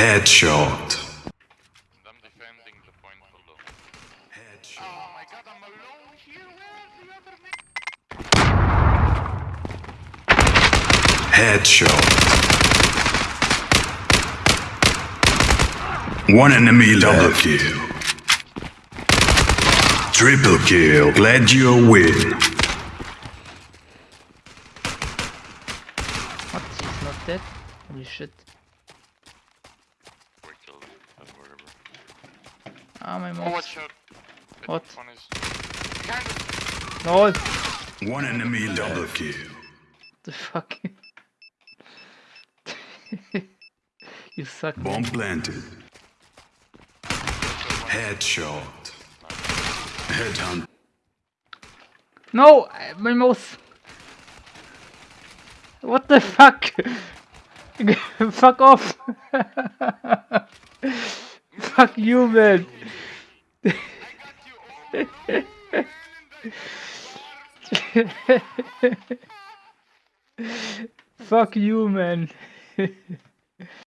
Headshot. I'm defending the point below. Headshot. Oh my god, I'm alone here. Where's the other man? Headshot. One enemy double kill. Triple kill. Glad you win. What? He's not dead? Holy shit. Ah, my Oh, mouse. watch out. What? One is. No! One enemy double kill. The fuck? you suck. Bomb planted. Headshot. Headhunt. No! My mouse! What the fuck? fuck off! fuck you, man! fuck you, man!